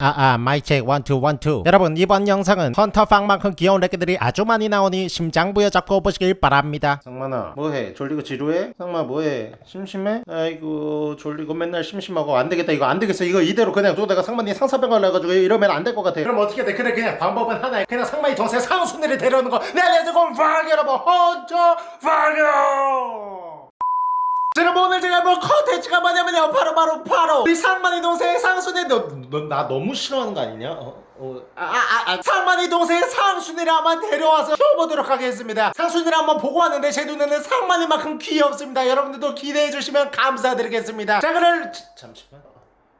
아아 mic check one two one two. 여러분 이번 영상은 헌터팡만큼 귀여운 렉들이 아주 많이 나오니 심장 부여잡고 보시길 바랍니다. 상만아 뭐해? 졸리고 지루해? 상마 뭐해? 심심해? 아이고 졸리고 맨날 심심하고 안되겠다. 이거 안되겠어. 이거 이대로 그냥 둬다가 상만이 상사병을 해가지고 이러면 안 될 것 같아 그럼 어떻게 돼? 그래 그냥 방법은 하나야. 그냥 상만이 동생 상순이를 데려오는 거. 내가 지금 팡 여러분. 헌터팡요 자, 여러분 오늘 제가 볼 컨텐츠가 뭐냐면요. 바로 바로 바로. 우리 상만이 동생 상순이. 너나 너무 싫어하는 거 아니냐? 어? 어, 아, 아, 아, 상만이 동생 상순이를 한번 데려와서 키워보도록 하겠습니다. 상순이를 한번 보고 왔는데 제 눈에는 상만이만큼 귀엽습니다. 여러분들도 기대해 주시면 감사드리겠습니다. 자 그럼 지- 잠시만.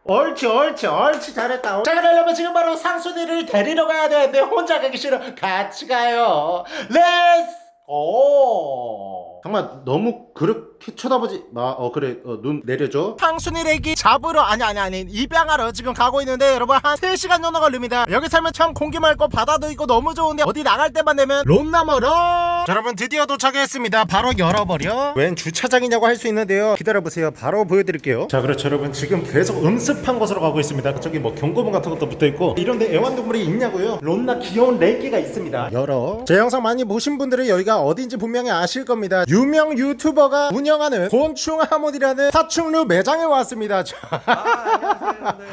옳지 옳지 옳지. 잘했다. 자 그러려면 지금 바로 상순이를 데리러 가야 되는데 혼자 가기 싫어. 같이 가요. let's go 정말 너무 그렇게 쳐다보지 마. 어 그래. 어, 눈 내려줘. 상순이래기 잡으러 아니 아니 아니 입양하러 지금 가고 있는데 여러분 한 3시간 정도 걸립니다. 여기 살면 참 공기 맑고 바다도 있고 너무 좋은데 어디 나갈 때만 되면 롬나 멀어 자, 여러분 드디어 도착했습니다. 바로 열어버려. 웬 주차장이냐고 할 수 있는데요. 기다려보세요. 바로 보여드릴게요. 자 그렇죠 여러분. 지금 계속 음습한 곳으로 가고 있습니다. 저기 뭐 경고문 같은 것도 붙어있고. 이런데 애완동물이 있냐고요? 롬나 귀여운 레이끼가 있습니다. 열어. 제 영상 많이 보신 분들은 여기가 어딘지 분명히 아실 겁니다. 유명 유튜버 가 운영하는 곤충 하모니라는 파충류 매장에 왔습니다. 자, 아. 네.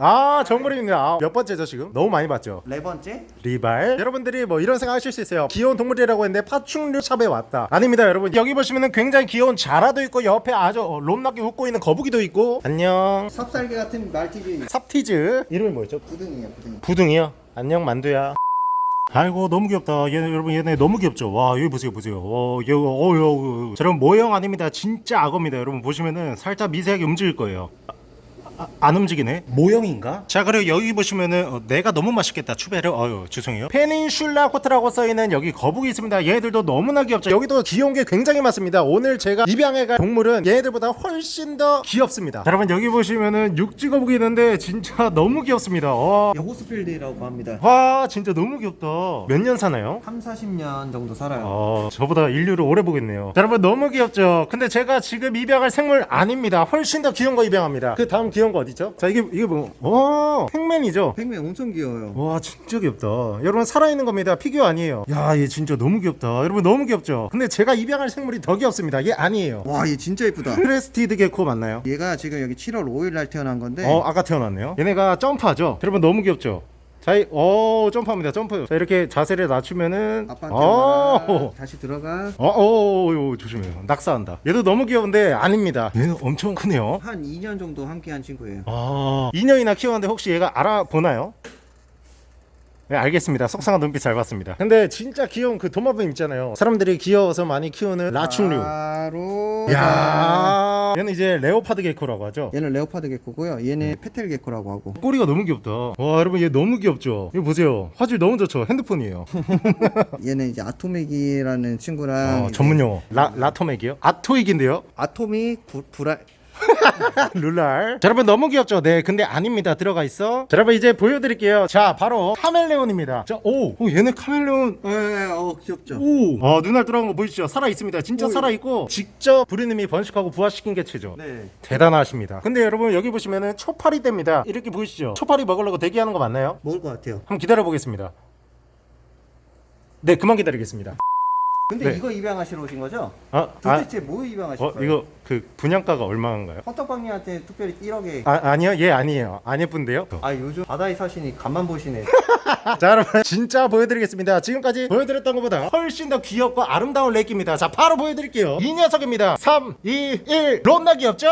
아 정글입니다. 아, 몇 번째죠 지금? 너무 많이 봤죠? 네 번째? 리발. 여러분들이 뭐 이런 생각 하실 수 있어요. 귀여운 동물이라고 했는데 파충류 샵에 왔다. 아닙니다 여러분. 여기 보시면은 굉장히 귀여운 자라도 있고 옆에 아주 어, 롬나게 웃고 있는 거북이도 있고. 안녕. 삽살개 같은 말티즈 삽티즈. 이름이 뭐였죠? 부등이에요, 부등. 부둥이요? 안녕 만두야 아이고 너무 귀엽다. 얘네 여러분 얘네 너무 귀엽죠? 와 여기 보세요 보세요. 어 여기 어유 저런 모형 아닙니다. 진짜 악어입니다 여러분. 보시면은 살짝 미세하게 움직일 거예요 아, 안 움직이네 모형인가? 자 그리고 여기 보시면은 어, 내가 너무 맛있겠다 추베르 어유 죄송해요 페닌슐라 호텔라고 써있는 여기 거북이 있습니다 얘네들도 너무나 귀엽죠 여기도 귀여운 게 굉장히 많습니다 오늘 제가 입양해 갈 동물은 얘네들보다 훨씬 더 귀엽습니다 자, 여러분 여기 보시면은 육지 거북이 있는데 진짜 너무 귀엽습니다 와, 예, 호스필드라고 합니다. 와 진짜 너무 귀엽다 몇 년 사나요? 3, 40년 정도 살아요. 어, 저보다 인류를 오래 보겠네요. 자, 여러분 너무 귀엽죠? 근데 제가 지금 입양할 생물 아닙니다. 훨씬 더 귀여운 거 입양합니다. 그 다음 귀여운 거 어디죠? 자, 이게 이게 뭐? 오, Pacman이죠? Pacman 엄청 귀여워요. 와 진짜 귀엽다 여러분 살아있는 겁니다 피규어 아니에요 야 얘 진짜 너무 귀엽다 여러분 너무 귀엽죠 근데 제가 입양할 생물이 더 귀엽습니다 얘 아니에요 와, 얘 진짜 예쁘다. crested gecko 맞나요? 얘가 지금 여기 7월 5일 날 태어난 건데 어 아까 태어났네요 얘네가 점프하죠 여러분 너무 귀엽죠 자, 이, 오 점프합니다 점프 자 이렇게 자세를 낮추면은 아빠한테 어. 다시 들어가. 어, 어, 어, 어, 조심해요. 낙사한다. 얘도 너무 귀여운데 아닙니다. 얘는 엄청 크네요. 한 2년 정도 함께 한 친구예요. 아, 2년이나 키웠는데 혹시 얘가 알아보나요? 네, 알겠습니다. 속상한 눈빛 잘 봤습니다. 근데 진짜 귀여운 그 도마뱀 있잖아요. 사람들이 귀여워서 많이 키우는 라충류. 바로 야, 얘는 이제 leopard gecko라고 하죠. 얘는 leopard gecko고요. 얘는 fat-tail gecko라고 하고. 꼬리가 너무 귀엽다. 와, 여러분 얘 너무 귀엽죠. 이거 보세요. 화질 너무 좋죠. 핸드폰이에요. 얘는 이제 아토맥이라는 친구랑 어, 이제 전문 용어. 라 라토맥이요? 아토익인데요. 아토믹 부, 브라 룰랄 자, 여러분 너무 귀엽죠? 네 근데 아닙니다 들어가 있어 자, 여러분 이제 보여드릴게요 자 바로 카멜레온입니다 자, 오, 오 얘네 카멜레온 에, 어 귀엽죠. 오, 아 눈알 돌아간 거 보이시죠? 살아 있습니다. 진짜 오, 살아 있고 직접 부르님이 번식하고 부화시킨 개체죠. 네. 대단하십니다. 근데 여러분 여기 보시면은 초파리 떼입니다. 이렇게 보이시죠? 초파리 먹으려고 대기하는 거 맞나요? 먹을 것 같아요. 한번 기다려 보겠습니다. 네, 그만 기다리겠습니다. 근데 네. 이거 입양하시러 오신 거죠? 아, 아, 도대체 뭐 입양하실 어, 거예요? 이거 그 분양가가 얼마인가요? 헌터빵님한테 특별히 1억에 아, 아니요, 얘 아니에요. 안 예쁜데요? 아 요즘 바다에 사시니 간만 보시네 자 여러분 진짜 보여드리겠습니다 지금까지 보여드렸던 것보다 훨씬 더 귀엽고 아름다운 렉입니다 자 바로 보여드릴게요 이 녀석입니다 3 2 1 롬나 귀엽죠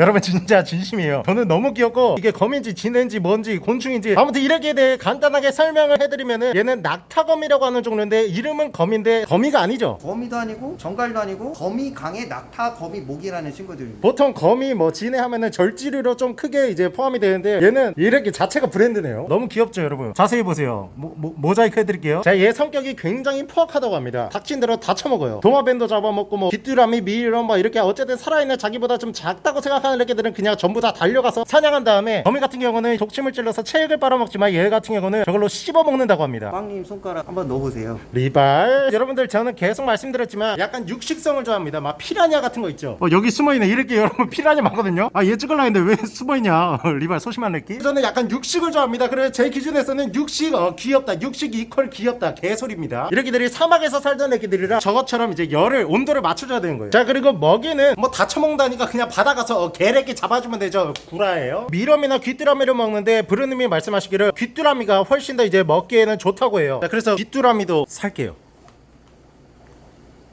여러분 진짜 진심이에요. 저는 너무 귀엽고 이게 검인지 진해인지 뭔지 곤충인지 아무튼 이렇게 대해 간단하게 설명을 해드리면은 얘는 낙타거미라고 하는 종류인데 이름은 거미인데 거미가 아니죠? 거미도 아니고 정갈도 아니고 거미 강의 낙타 거미 모기라는 친구들입니다. 보통 거미 뭐 진해 하면은 절지류로 좀 크게 이제 포함이 되는데 얘는 이렇게 자체가 브랜드네요. 너무 귀엽죠 여러분? 자세히 보세요. 모, 모, 모 자이크 해드릴게요. 자얘 성격이 굉장히 포악하다고 합니다. 닥친 대로 다 처먹어요. 도마뱀도 잡아먹고 뭐 귀뚜라미 미이런 뭐 이렇게 어쨌든 살아있는 자기보다 좀 작다고 생각하는 사는 애기들은 그냥 전부 다 달려가서 사냥한 다음에 거미 같은 경우는 독침을 찔러서 체액을 빨아먹지만 얘 같은 경우는 저걸로 씹어먹는다고 합니다. 빵님 손가락 한번 넣어보세요. 리발. 여러분들 저는 계속 말씀드렸지만 약간 육식성을 좋아합니다. 막 피라냐 같은 거 있죠? 어, 여기 숨어있네. 이렇게 여러분 피라냐 많거든요? 아 얘 찍으려 했는데 왜 숨어있냐? 리발 소심한 느낌? 저는 약간 육식을 좋아합니다. 그래서 제 기준에서는 육식 어 귀엽다. 육식 이퀄 귀엽다. 개소리입니다. 이렇게들이 사막에서 살던 애기들이라 저것처럼 이제 열을 온도를 맞춰줘야 되는 거예요. 자 그리고 먹이는 뭐 다 처먹다니까 그냥 받아가서 어, 개래끼 잡아주면 되죠. 구라예요. 미럼이나 귀뚜라미를 먹는데 브루님이 말씀하시기를 귀뚜라미가 훨씬 더 이제 먹기에는 좋다고 해요. 자, 그래서 귀뚜라미도 살게요.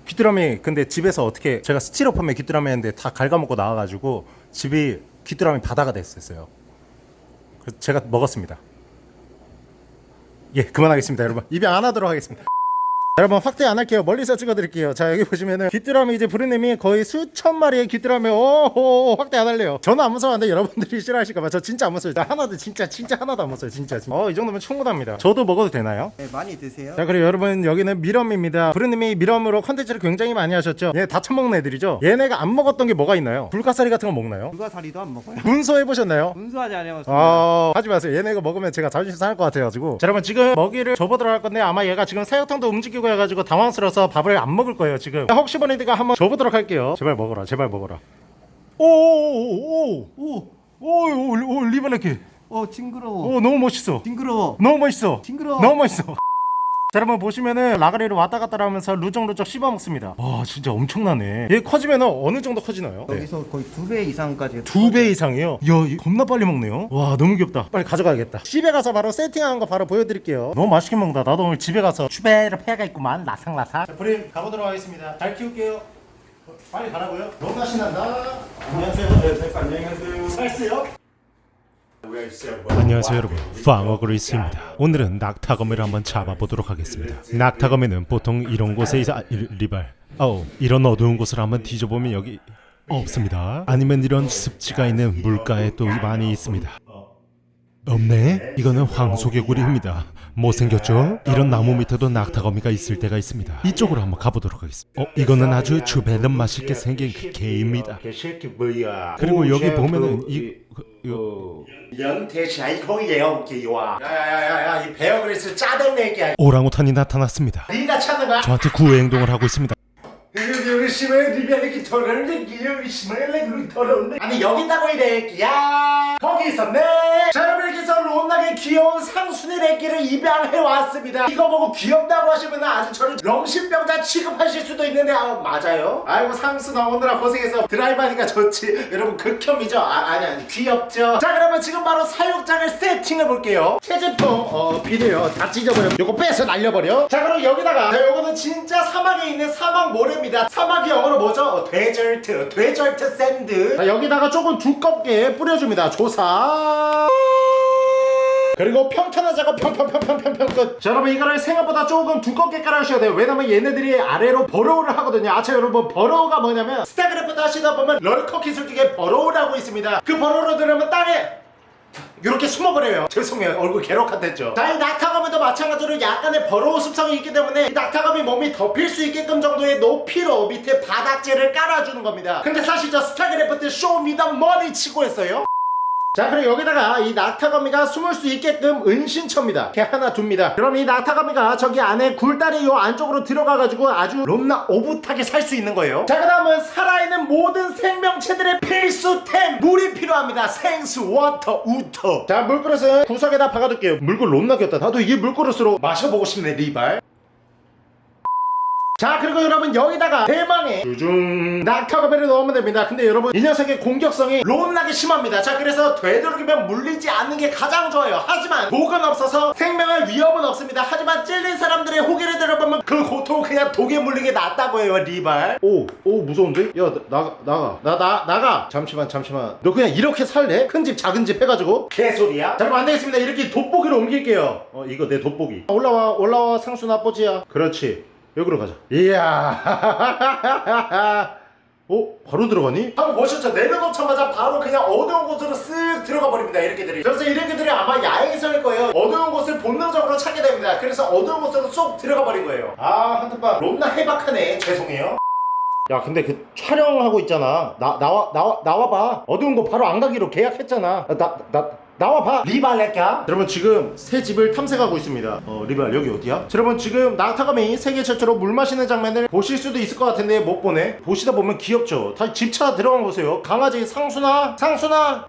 귀뚜라미 근데 집에서 어떻게 제가 스티로폼에 귀뚜라미 했는데 다 갉아먹고 나와가지고 집이 귀뚜라미 바다가 됐었어요. 그래서 제가 먹었습니다. 예 그만하겠습니다 여러분. 입양 안 하도록 하겠습니다 여러분 확대 안 할게요 멀리서 찍어드릴게요 자 여기 보시면은 귀뚜라미 이제 부르님이 거의 수천 마리의 귀뚜라미 오호 확대 안 할래요 저는 안 무서워하는데 여러분들이 싫어하실까봐 저 진짜 안 무서워요 나 하나도 진짜 진짜 하나도 안 무서워요 진짜 어이 정도면 충분합니다 저도 먹어도 되나요? 네, 많이 드세요. 자 그리고 여러분 여기는 mealworm입니다 부르님이 mealworm으로 컨텐츠를 굉장히 많이 하셨죠 얘 다 처먹는 애들이죠 얘네가 안 먹었던 게 뭐가 있나요? 불가사리 같은 거 먹나요? 불가사리도 안 먹어요. 문서 해보셨나요? 분수하지 않아요. 아 하지 마세요 얘네 이거 먹으면 제가 자존심 상할 것 같아가지고 자 여러분 지금 먹이를 접어들어 갈 건데 아마 얘가 지금 사육장도 움직이고 해가지고 당황스러워서 밥을 안 먹을 거예요 지금 혹시 모르니까 한번 줘보도록 할게요 제발 먹어라 제발 먹어라 오오오오오오오 리버네키 어 징그러워. 오 너무 멋있어 징그러워. 너무 멋있어 징그러워. 너무 멋있어 자 여러분 보시면은 라가리를 왔다 갔다 하면서 루적루적 씹어 먹습니다. 와 진짜 엄청나네. 얘 커지면 어느 정도 커지나요? 네. 여기서 거의 두 배 이상까지. 두 배 이상이요? 이야 겁나 빨리 먹네요. 와 너무 귀엽다. 빨리 가져가야겠다. 집에 가서 바로 세팅한 거 바로 보여드릴게요. 너무 맛있게 먹는다. 나도 오늘 집에 가서 추베르 패가 있구만. 라상라상 자 브림 가보도록 하겠습니다. 잘 키울게요. 빨리 가라고요? 너무 맛이 난다. 안녕하세요. 네, 안녕하세요. 살스요? 안녕하세요 여러분. 파워그로 있습니다. 오늘은 낙타거미를 한번 잡아보도록 하겠습니다. 낙타거미는 보통 이런 곳에 있어 아, 이- 리발. 어우 이런 어두운 곳을 한번 뒤져보면 여기 없습니다. 아니면 이런 습지가 있는 물가에 또 많이 있습니다. 없네? 이거는 황소개구리입니다 못생겼죠? 이런 나무 밑에도 낙타거미가 있을 때가 있습니다. 이쪽으로 한번 가보도록 하겠습니다. 어 이거는 아주 주배는 맛있게 생긴 그 개입니다. 그리고 여기 보면은 이 그, 이거 어. 연태샤이 거기에요 기와. 야야야야야 이 베어그리스 짜증 내기야 오랑우탄이 나타났습니다? 저한테 구애 행동을 하고 있습니다. 아니 여기 있다고 이래 끼야. 거기 있었네. 자 여러분 이렇게서 론나게 귀여운 상순이 애기를 입양해 왔습니다. 이거 보고 귀엽다고 하시면 아주 저를 정신병자 취급하실 수도 있는데 아 맞아요. 아이고 상수 나오느라 고생해서 드라이브 하니까 좋지. 여러분 극혐이죠? 아, 아니 아니 귀엽죠? 자 그러면 지금 바로 사육장을 세팅해 볼게요. 체제품 어 비료요. 다 찢어버려. 요거 빼서 날려버려. 자 그럼 여기다가 자 요거는 진짜 사막에 있는 사막 모래 입니다 사막이 영어로 뭐죠? 어, desert desert sand 자 여기다가 조금 두껍게 뿌려줍니다 조사 그리고 작업 평평평평평평 끝. 자 여러분 이거를 생각보다 조금 두껍게 깔아주셔야 돼요. 왜냐면 얘네들이 아래로 burrow를 하거든요. 아차 여러분 burrow가 뭐냐면 스타크래프트 하시다 보면 lurker 기술 중에 burrow라고 있습니다. 그 burrow로 들으면 땅에 이렇게 숨어버려요. 죄송해요. 얼굴. 자, 이 낙타거미도 마찬가지로 약간의 burrow 습성이 있기 때문에 이 낙타거미 몸이 덮일 수 있게끔 정도의 높이로 밑에 바닥재를 깔아주는 겁니다. 근데 사실 저 스타크래프트 show me the money 치고 했어요. 자 그리고 여기다가 이 낙타거미가 숨을 수 있게끔 은신처입니다. 이렇게 하나 둡니다. 그럼 이 낙타거미가 저기 안에 굴다리 요 안쪽으로 들어가가지고 아주 롬나 오붓하게 살 수 있는 거예요. 자 그 다음은 살아있는 모든 생명체들의 필수템 물이 필요합니다. 생수 워터 우터. 자 물그릇은 구석에다 박아둘게요. 물그릇 롬나 귀엽다. 나도 이 물그릇으로 마셔보고 싶네 리발 자 그리고 여러분 여기다가 대망의 주중 낙타거미를 넣으면 됩니다. 근데 여러분 이 녀석의 공격성이 롬나게 심합니다. 자 그래서 되도록이면 물리지 않는 게 가장 좋아요. 하지만 독은 없어서 생명의 위협은 없습니다. 하지만 찔린 사람들의 호기를 들어보면 그 고통은 그냥 독에 물린 게 낫다고 해요 리발. 오오 무서운데? 야 나, 나가. 나 나 나가. 잠시만 잠시만. 너 그냥 이렇게 살래? 큰 집 작은 집 해가지고? 개소리야? 자 여러분 안되겠습니다. 이렇게 돋보기로 옮길게요. 어 이거 내 돋보기. 올라와 올라와 상수 나 뽀지야. 그렇지 여기로 가자. 이야. 어? 바로 들어가니? 한번 보셨죠? 내려놓자마자 바로 그냥 어두운 곳으로 쓱 들어가 버립니다. 이렇게들이. 그래서 이렇게들이 아마 야행성일 거예요. 어두운 곳을 본능적으로 찾게 됩니다. 그래서 어두운 곳으로 쏙 들어가 버린 거예요. 아, 한트빠. 롬나 해박하네. 죄송해요. 야 근데 그 촬영하고 있잖아 나 나와 나와 나와봐 어두운 거 바로 안 가기로 계약했잖아 나 나 나 와봐. 리발 렉야. 여러분 지금 새 집을 탐색하고 있습니다. 어 리발 여기 어디야? 자, 여러분 지금 낙타감이 세계 최초로 물 마시는 장면을 보실 수도 있을 것 같은데 못 보네. 보시다 보면 귀엽죠? 다시 집차 들어가 보세요. 강아지 상순아 상순아!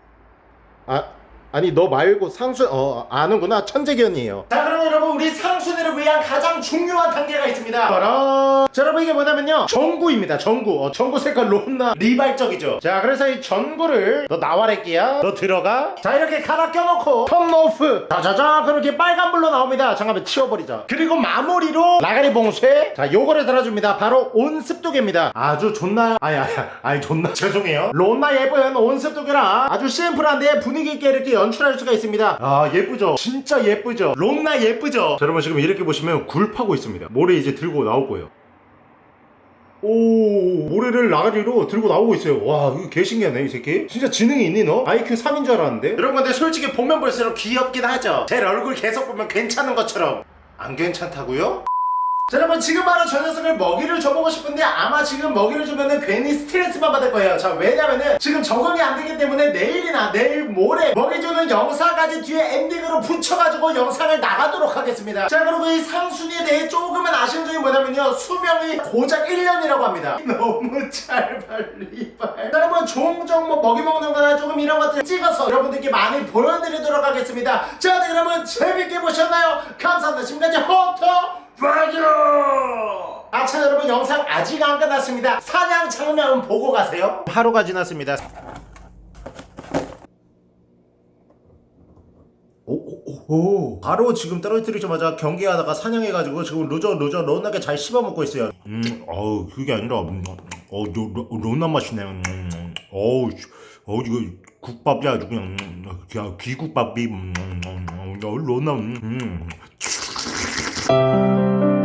아 아니 너 말고 상순 어 아는구나. 천재견이에요. 자 그럼 여러분 우리 상순이를 위한 가장 중요한 단계가 있습니다. 바로 자 여러분 이게 뭐냐면요. 전구입니다 전구. 어, 전구 색깔 롬나? 리발적이죠. 자 그래서 이 전구를 너 나와랄게야? 너 들어가? 자 이렇게 갈아 껴놓고. 턴 오프. 자자자 그렇게 빨간불로 나옵니다. 잠깐만 치워버리자. 그리고 마무리로 라가리 봉쇄. 자 요거를 달아줍니다. 바로 온습도계입니다. 아주 존나 아니 아니 아니 존나 죄송해요. 롬나 예쁜 온습도계라 아주 심플한데 분위기 있게 이렇게 연출할 수가 있습니다. 아 예쁘죠? 진짜 예쁘죠? 롬나 예쁘죠? 자, 여러분 지금 이렇게 보시면 굴 파고 있습니다. 모래 이제 들고 나올 거예요. 오 모래를 라가리로 들고 나오고 있어요. 와 이거 개 신기하네 이 새끼. 진짜 지능이 있니 너? IQ 3인 줄 알았는데? 여러분 근데 솔직히 보면 볼수록 귀엽긴 하죠? 제 얼굴 계속 보면 괜찮은 것처럼. 안 괜찮다고요? 자 여러분 지금 바로 저 녀석을 먹이를 줘보고 싶은데 아마 지금 먹이를 주면은 괜히 스트레스만 받을 거예요. 자 왜냐면은 지금 적응이 안 되기 때문에 내일이나 내일 모레 먹이 주는 영상까지 뒤에 엔딩으로 붙여가지고 영상을 나가도록 하겠습니다. 자 그리고 이 상순이에 대해 조금은 아쉬운 점이 뭐냐면요. 수명이 고작 1년이라고 합니다. 너무 잘 발리발. 자 여러분 종종 뭐 먹이 먹는 거나 조금 이런 것들 찍어서 여러분들께 많이 보여드리도록 하겠습니다. 자 네, 여러분 재밌게 보셨나요? 감사합니다. 지금까지 헌터 빠져! 아참 여러분 영상 아직 안 끝났습니다. 사냥 장면 보고 가세요. 하루가 지났습니다. 오오오 바로 지금 떨어뜨리자마자 경기하다가 사냥해가지고 지금 루저 루저 론나게 잘 씹어먹고 있어요. 음 어우 그게 아니라 음, 어 론나 맛이네. 음, 음, 어우 씨, 어 이거 국밥이 아주 그냥 음, 귀국밥이 음, 음, 음, 음, 어, 론나 음, 음. Thank you.